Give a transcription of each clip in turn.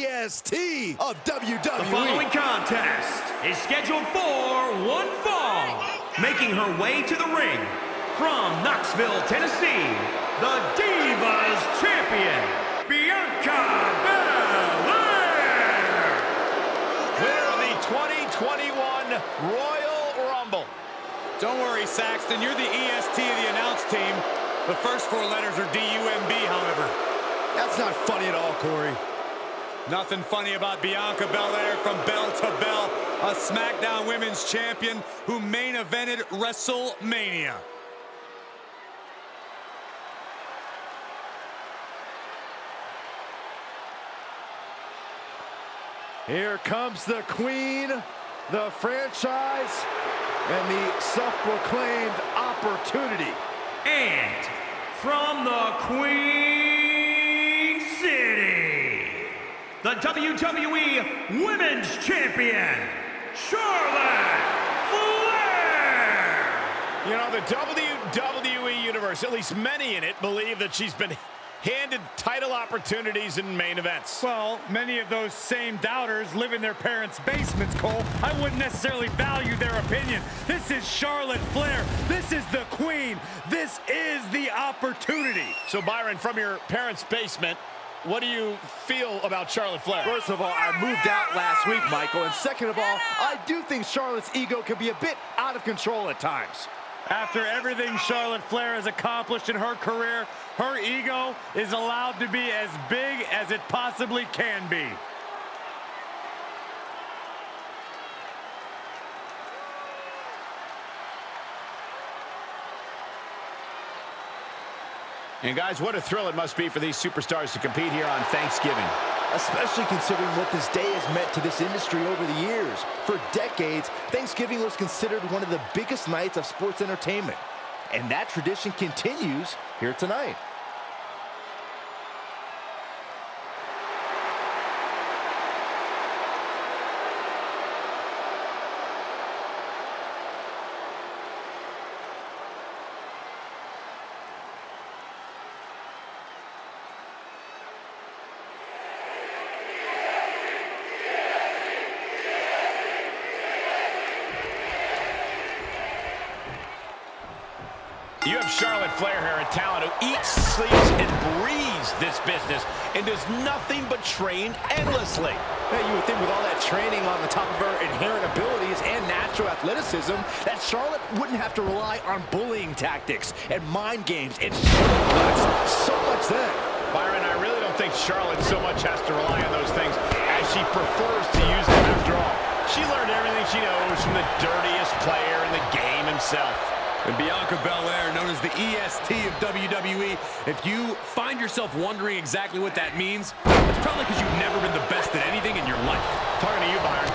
the EST of WWE. The following contest is scheduled for one fall. Making her way to the ring from Knoxville, Tennessee, the Divas Champion, Bianca Belair. Winner of the 2021 Royal Rumble. Don't worry, Saxton. You're the EST of the announce team. The first four letters are D-U-M-B, however. That's not funny at all, Corey. Nothing funny about Bianca Belair from bell to bell, a SmackDown Women's Champion who main evented WrestleMania. Here comes the queen, the franchise, and the self-proclaimed opportunity. And from the Queen the WWE Women's Champion, Charlotte Flair. You know, the WWE Universe, at least many in it, believe that she's been handed title opportunities in main events. Well, many of those same doubters live in their parents' basements, Cole. I wouldn't necessarily value their opinion. This is Charlotte Flair. This is the queen. This is the opportunity. So, Byron, from your parents' basement, what do you feel about Charlotte Flair? First of all, I moved out last week, Michael. And second of all, I do think Charlotte's ego can be a bit out of control at times. After everything Charlotte Flair has accomplished in her career, her ego is allowed to be as big as it possibly can be. And guys, what a thrill it must be for these superstars to compete here on Thanksgiving. Especially considering what this day has meant to this industry over the years. For decades, Thanksgiving was considered one of the biggest nights of sports entertainment. And that tradition continues here tonight. You have Charlotte Flair here, a talent who eats, sleeps, and breathes this business and does nothing but train endlessly. Hey, you would think with all that training on the top of her inherent abilities and natural athleticism that Charlotte wouldn't have to rely on bullying tactics and mind games and shortcuts so much then. Byron, I really don't think Charlotte so much has to rely on those things as she prefers to use them after all. She learned everything she knows from the dirtiest player in the game himself. And Bianca Belair, known as the EST of WWE, if you find yourself wondering exactly what that means, it's probably because you've never been the best at anything in your life. Talking to you, Byron.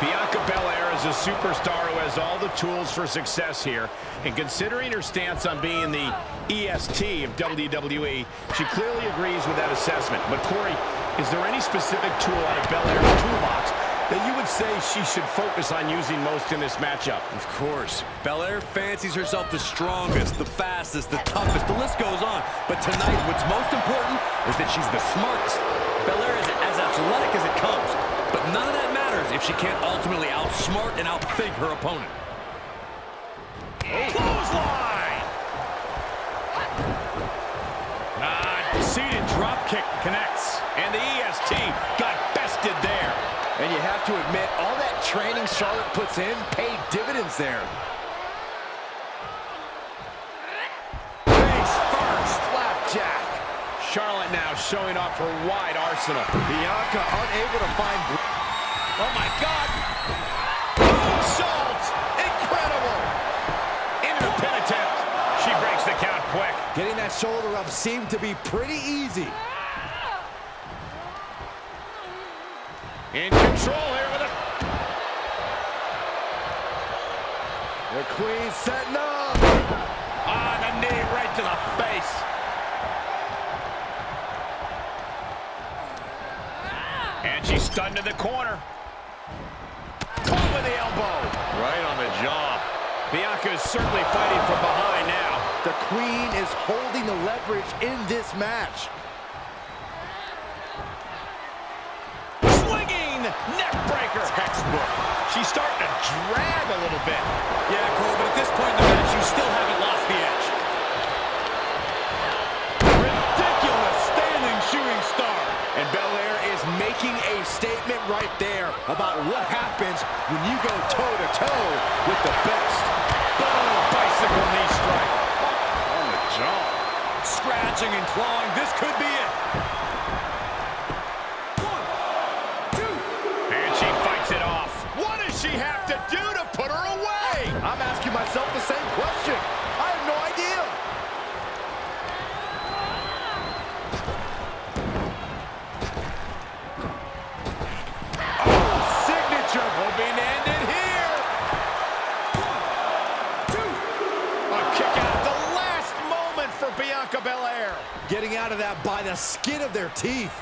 Bianca Belair is a superstar who has all the tools for success here. And considering her stance on being the EST of WWE, she clearly agrees with that assessment. But Corey, is there any specific tool out of Belair's toolbox that you would say she should focus on using most in this matchup? Of course. Belair fancies herself the strongest, the fastest, the toughest. The list goes on. But tonight, what's most important is that she's the smartest. Belair is as athletic as it comes. But none of that matters if she can't ultimately outsmart and outthink her opponent. Clothesline! Ah, seated drop kick connects. And the EST got bested there. And you have to admit, all that training Charlotte puts in paid dividends there. Face first. Flapjack. Charlotte now showing off her wide arsenal. Bianca unable to find... Oh, my God. Moonsault. Incredible. Into the pin attempt. She breaks the count quick. Getting that shoulder up seemed to be pretty easy. In control here with it. The queen setting up. On the knee right to the face. And she's stunned in the corner. Caught with the elbow. Right on the jaw. Bianca is certainly fighting from behind now. The queen is holding the leverage in this match. Textbook. She's starting to drag a little bit. Yeah, Cole, but at this point in the match, you still haven't lost the edge. Ridiculous standing shooting star. And Belair is making a statement right there about what happens when you go toe-to-toe with the best. Boom, bicycle knee strike. On the jaw. Scratching and clawing. This could be it. To do to put her away? I'm asking myself the same question. I have no idea. Oh, signature hoping to end it here. A kick out at the last moment for Bianca Belair. Getting out of that by the skin of their teeth.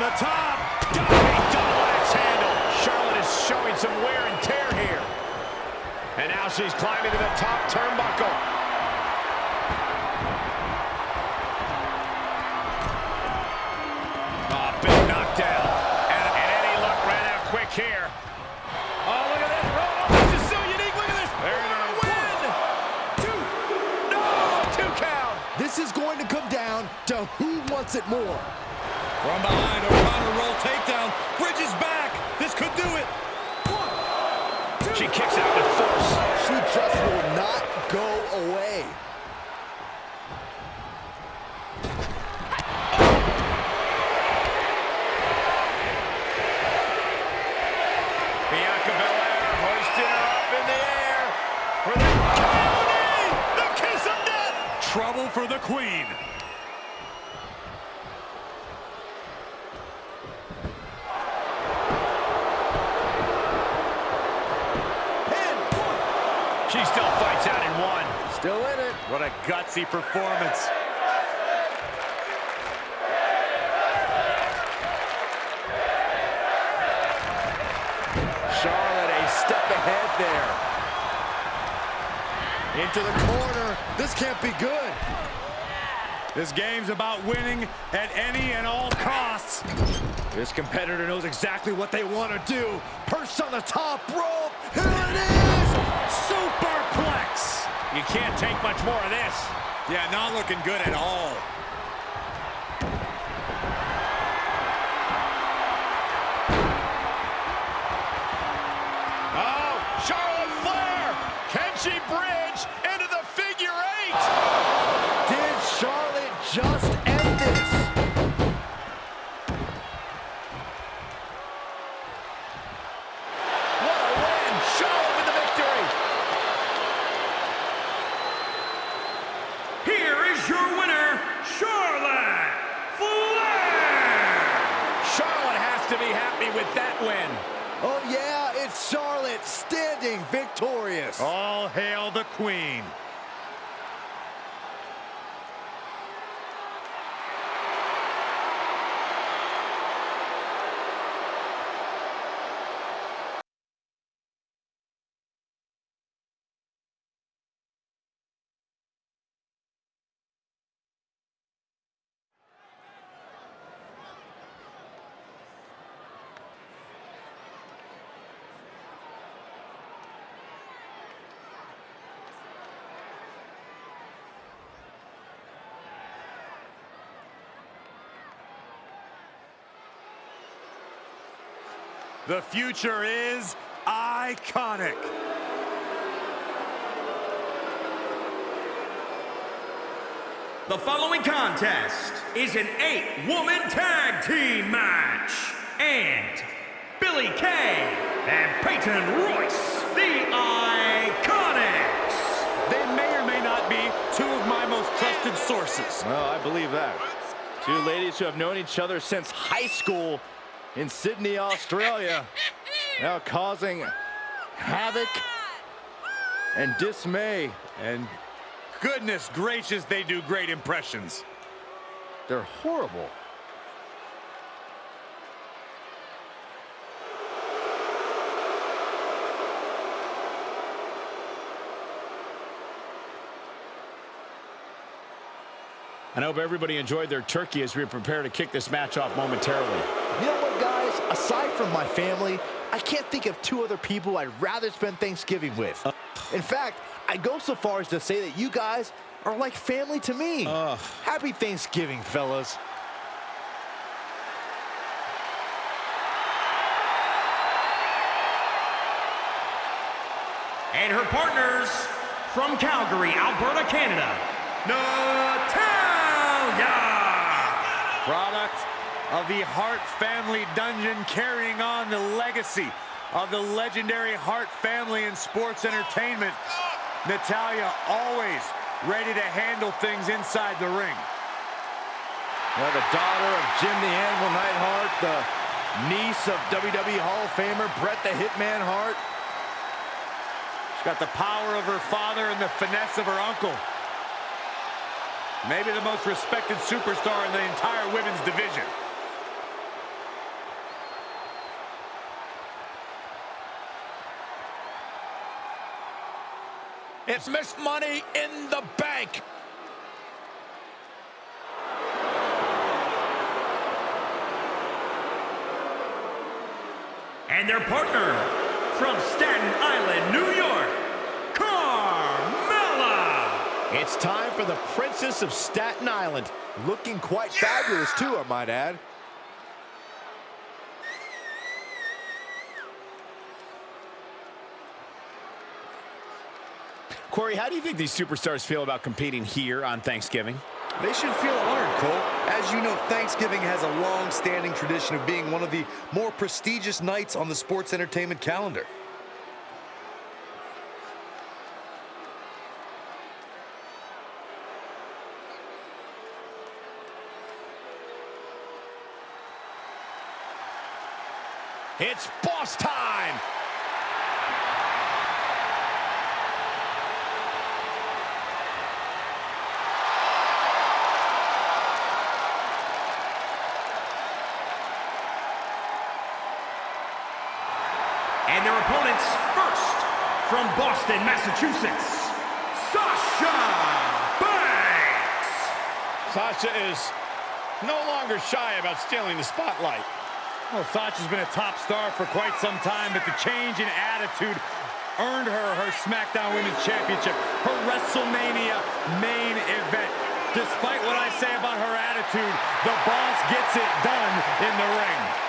From the top. Diving double axe handle. Charlotte is showing some wear and tear here. And now she's climbing to the top turnbuckle. Oh, big knockdown. And, and Eddie Luck ran out quick here. Oh, look at this. Oh, this is so unique. Look at this. There it is. Win. Two. No, two count. This is going to come down to who wants it more. From behind, O'Connor roll takedown. Bridges back. This could do it. She kicks out with force. She just will not go away. Bianca Belair hoisting her up in the air for the Coyote, the kiss of death. Trouble for the queen. She still fights out in one. Still in it. What a gutsy performance. Charlotte a step ahead there. Into the corner. This can't be good. This game's about winning at any and all costs. This competitor knows exactly what they want to do. Perched on the top rope. You can't take much more of this. Yeah, not looking good at all. Oh, Charlotte Flair. Can she bridge into the figure eight? Did Charlotte just end this? What a win. Charlotte with the victory. Here is your winner, Charlotte Flair! Charlotte has to be happy with that win. Oh, yeah, it's Charlotte standing victorious. All hail the queen. The future is iconic. The following contest is an eight-woman tag team match. And Billie Kay and Peyton Royce, the Iconics. They may or may not be two of my most trusted sources. Well, I believe that. Two ladies who have known each other since high school in Sydney, Australia, now causing havoc and dismay. And goodness gracious, they do great impressions. They're horrible. I hope everybody enjoyed their turkey as we prepare to kick this match off momentarily. You know what, guys? Aside from my family, I can't think of two other people I'd rather spend Thanksgiving with. Uh, In fact, I go so far as to say that you guys are like family to me. Uh, Happy Thanksgiving, fellas. And her partners from Calgary, Alberta, Canada, Natalya! Product of the Hart family dungeon carrying on the legacy of the legendary Hart family in sports entertainment. Natalya always ready to handle things inside the ring. Well, the daughter of Jim the Anvil Neidhart, the niece of WWE Hall of Famer Bret the Hitman Hart. She's got the power of her father and the finesse of her uncle. Maybe the most respected superstar in the entire women's division. It's Miss Money in the Bank. And their partner from Staten Island, New York, Carmella. It's time for the Princess of Staten Island. Looking quite fabulous, too, I might add. Corey, how do you think these superstars feel about competing here on Thanksgiving? They should feel honored, Cole. As you know, Thanksgiving has a long-standing tradition of being one of the more prestigious nights on the sports entertainment calendar. It's boss time! And their opponents first, from Boston, Massachusetts, Sasha Banks. Sasha is no longer shy about stealing the spotlight. Well, Sasha's been a top star for quite some time, but the change in attitude earned her her SmackDown Women's Championship, her WrestleMania main event. Despite what I say about her attitude, the boss gets it done in the ring.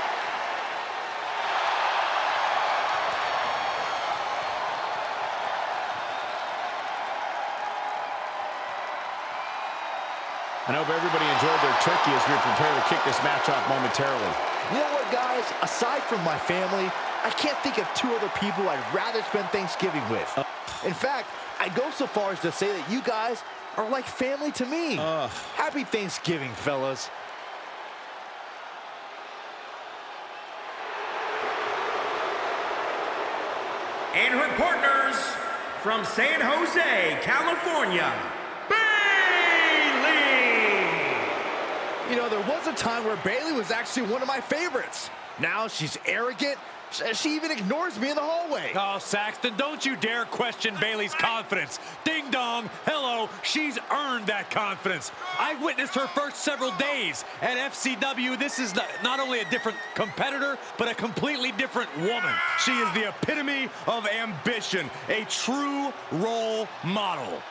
I hope everybody enjoyed their turkey as we prepare to kick this match off momentarily. You know what, guys? Aside from my family, I can't think of two other people I'd rather spend Thanksgiving with. Uh, In fact, I go so far as to say that you guys are like family to me. Uh, Happy Thanksgiving, fellas. And her partners from San Jose, California, You know, there was a time where Bayley was actually one of my favorites. Now she's arrogant. She even ignores me in the hallway. Oh, Saxton, don't you dare question Bayley's confidence. Ding dong, hello, she's earned that confidence. I witnessed her first several days at FCW. This is not only a different competitor, but a completely different woman. She is the epitome of ambition, a true role model.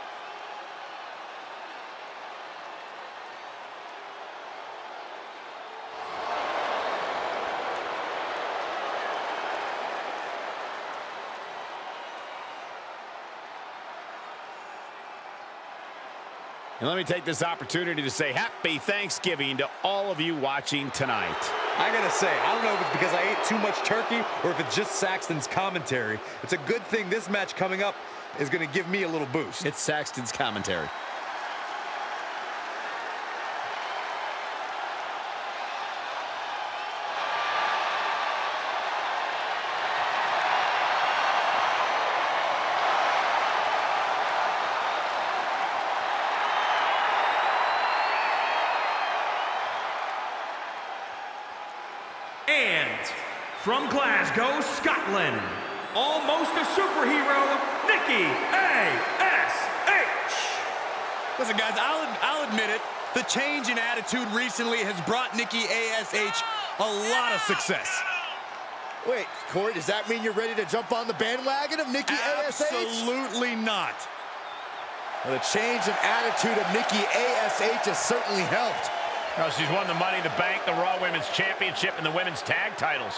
And let me take this opportunity to say happy Thanksgiving to all of you watching tonight. I gotta say, I don't know if it's because I ate too much turkey or if it's just Saxton's commentary. It's a good thing this match coming up is gonna give me a little boost. It's Saxton's commentary. From Glasgow, Scotland, almost a superhero, Nikki A.S.H. Listen, guys, I'll, I'll admit it. The change in attitude recently has brought Nikki A.S.H. a lot of success. Wait, Corey, does that mean you're ready to jump on the bandwagon of Nikki A.S.H.? Absolutely not. Well, the change in attitude of Nikki A.S.H. has certainly helped. Well, she's won the Money in the Bank, the Raw Women's Championship, and the Women's Tag titles.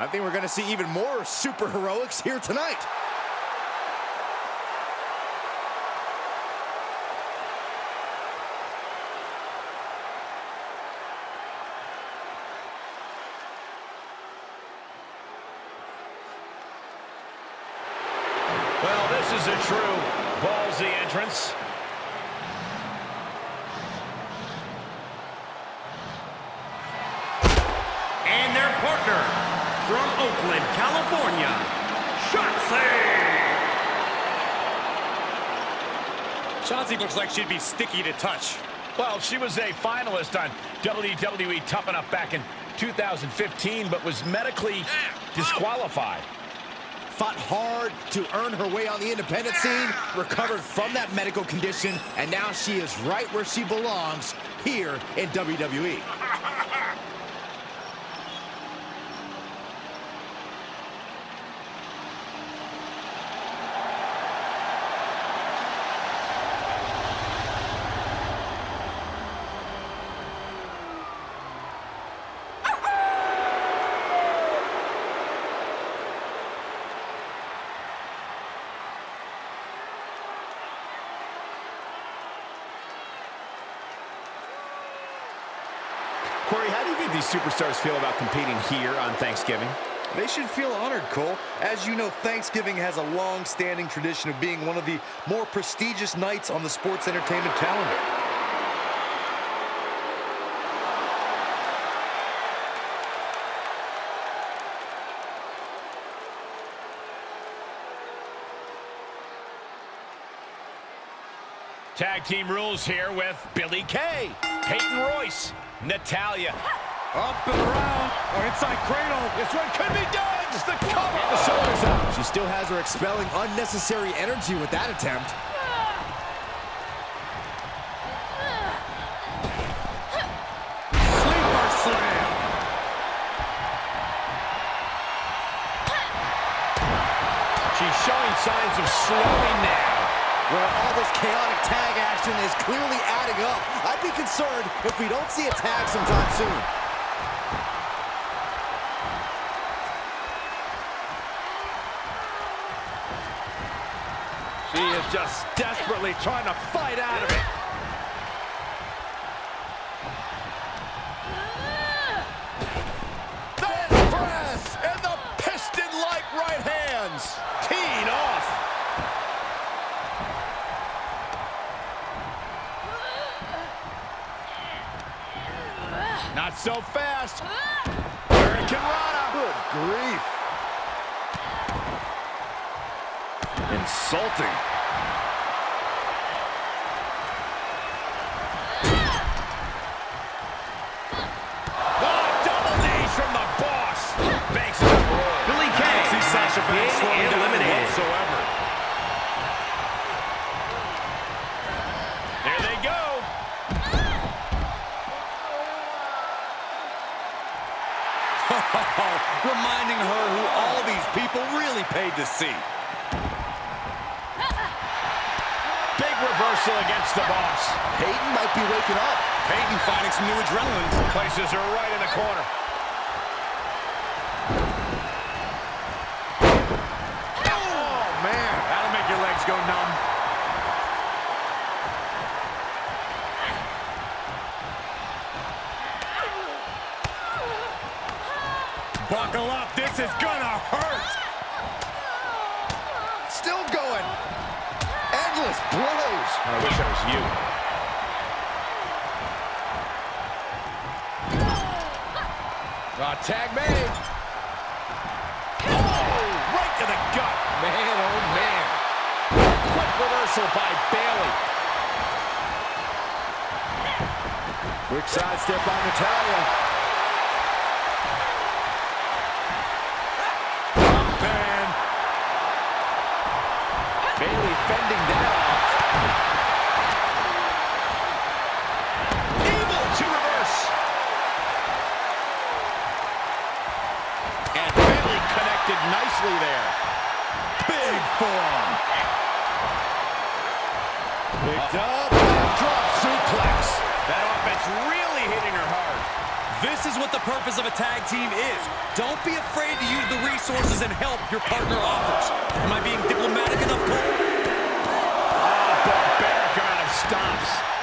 I think we're going to see even more super heroics here tonight. Well, this is a true ballsy entrance. And their partner, from Oakland, California, Shotzi. Shotzi looks like she'd be sticky to touch. Well, she was a finalist on WWE Tough Enough back in 2015, but was medically oh. disqualified. Fought hard to earn her way on the independent scene, recovered from that medical condition, and now she is right where she belongs, here in WWE. Corey, how do you think these superstars feel about competing here on Thanksgiving? They should feel honored, Cole. As you know, Thanksgiving has a long-standing tradition of being one of the more prestigious nights on the sports entertainment calendar. Tag team rules here with Billie Kay, Peyton Royce, Natalya. Up and around, oh, or inside cradle. This one could be done. It's the cover. The shoulders up. She still has her expelling unnecessary energy with that attempt. Sleeper slam. She's showing signs of slowing now. Well, all this chaotic tag action is clearly adding up. I'd be concerned if we don't see a tag sometime soon. She is just desperately trying to fight out of it. Not so fast. Ah! Hurricanrana. Good grief. Insulting. Paid to see. Big reversal against the boss. Peyton might be waking up. Peyton finding some new adrenaline. Places her right in the corner. Oh, man. That'll make your legs go numb. Buckle up. This is gonna blows. I wish I was you. Uh, tag made. Oh, right to the gut. Man, oh man. Quick reversal by Bayley. Quick sidestep by Natalya. Nicely there. Big forearm. Picked up. Drop suplex. That offense really hitting her hard. This is what the purpose of a tag team is. Don't be afraid to use the resources and help your partner offers. Am I being diplomatic enough, Cole? Oh, barbaric amount of stomps.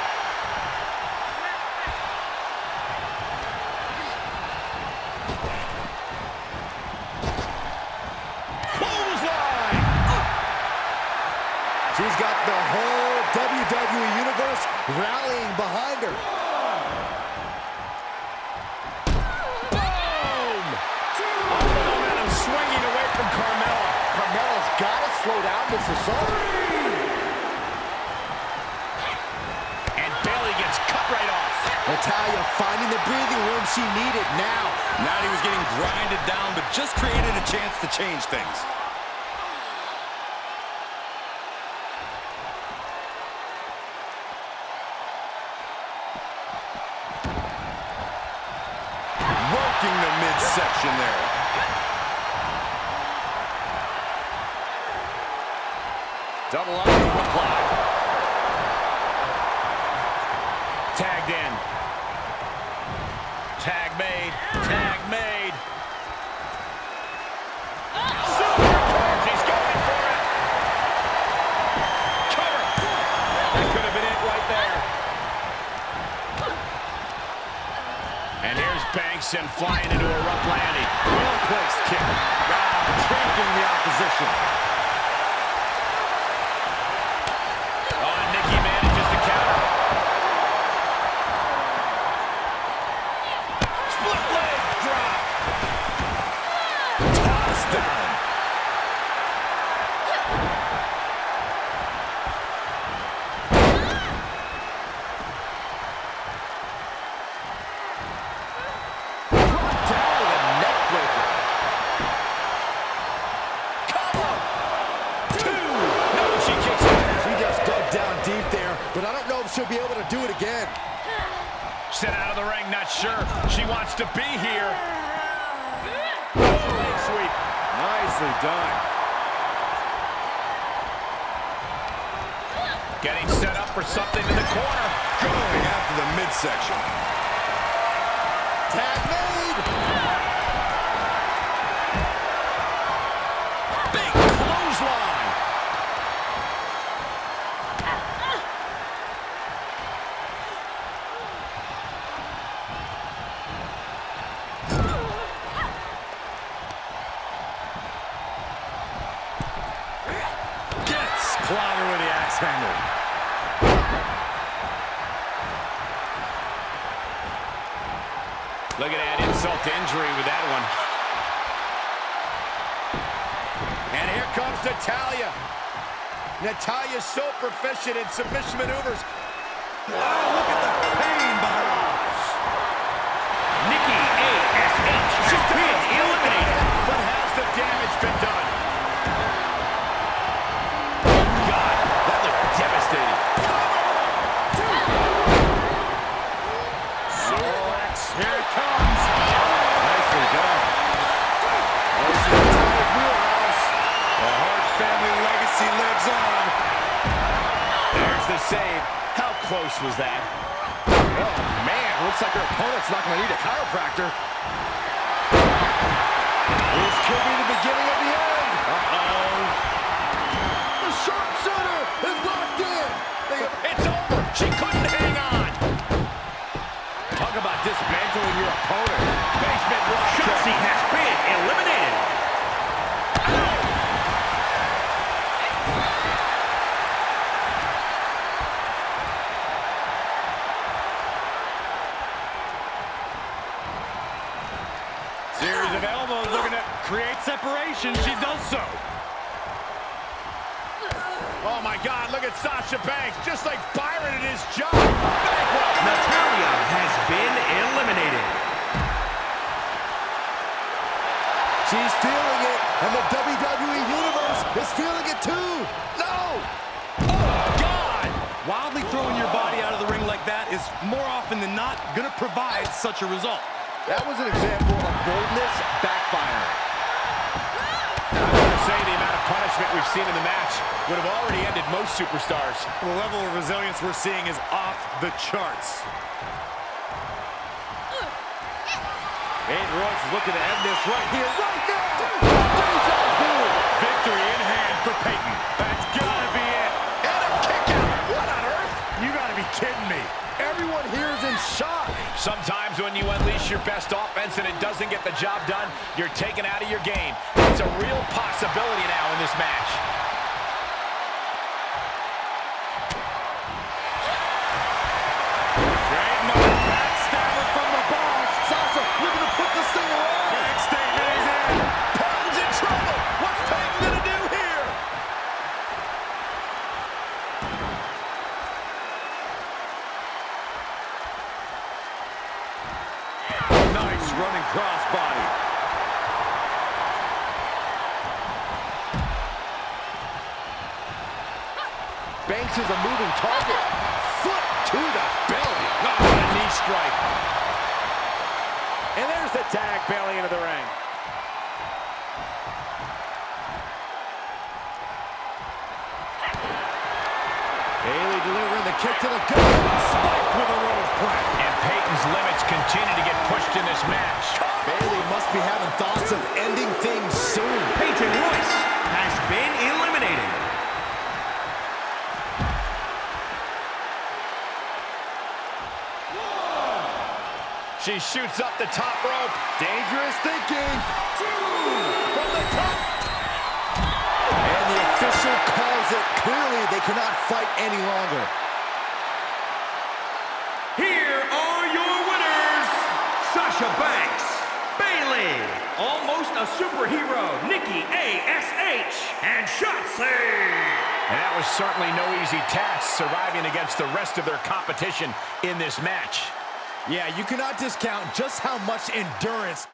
Rallying behind her. Boom! All the momentum swinging away from Carmella. Carmella's got to slow down this assault. And Bayley gets cut right off. Natalya finding the breathing room she needed now. Natty was getting grinded down, but just created a chance to change things. The midsection there. Double up And flying into a rough landing. Well-placed kick. Ah, trampling the opposition. Oh, and Nikki manages to counter. Split leg drop. Tossed done. Getting set up for something in the corner. Going after the midsection. Natalya's so proficient in submission maneuvers. Looks like her opponent's not going to need a chiropractor. This could be the beginning of the end. Uh-oh. Separation. She does so. Oh, my God. Look at Sasha Banks. Just like Byron in his job. Bankroll. Natalya has been eliminated. She's feeling it, and the WWE Universe is feeling it too. No! Oh, God. Wildly throwing your body out of the ring like that is more often than not going to provide such a result. That was an example of boldness backfiring. We've seen in the match would have already ended most superstars. The level of resilience we're seeing is off the charts. Peyton Royce is looking to end this right here, right now! Victory in hand for Peyton. That's gotta be it. And a kick out. What on earth? You gotta be kidding me. Everyone here is in shock. Sometimes when you unleash your best offense and it doesn't get the job done, you're taken out of your game. It's a real possibility now in this match. Is a moving target. Foot to the belly. Oh, what a knee strike. And there's the tag Bayley into the ring. Bayley delivering the kick to the gut. Spiked with a rose plant. And Peyton's limits continue to get pushed in this match. Bayley must be having thoughts of ending things She shoots up the top rope. Dangerous thinking. Two From the top. And the official calls it. Clearly, they cannot fight any longer. Here are your winners, Sasha Banks, Bayley, almost a superhero, Nikki A.S.H., and Shotzi. And that was certainly no easy task, surviving against the rest of their competition in this match. Yeah, you cannot discount just how much endurance